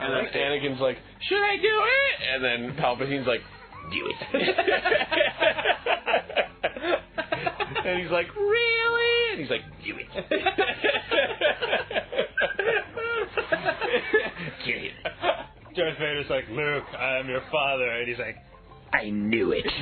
And then Anakin's like, should I do it? And then Palpatine's like, do it. and he's like, really? And he's like, do it. Kill him. Darth Vader's like, Luke, I am your father. And he's like, I knew it.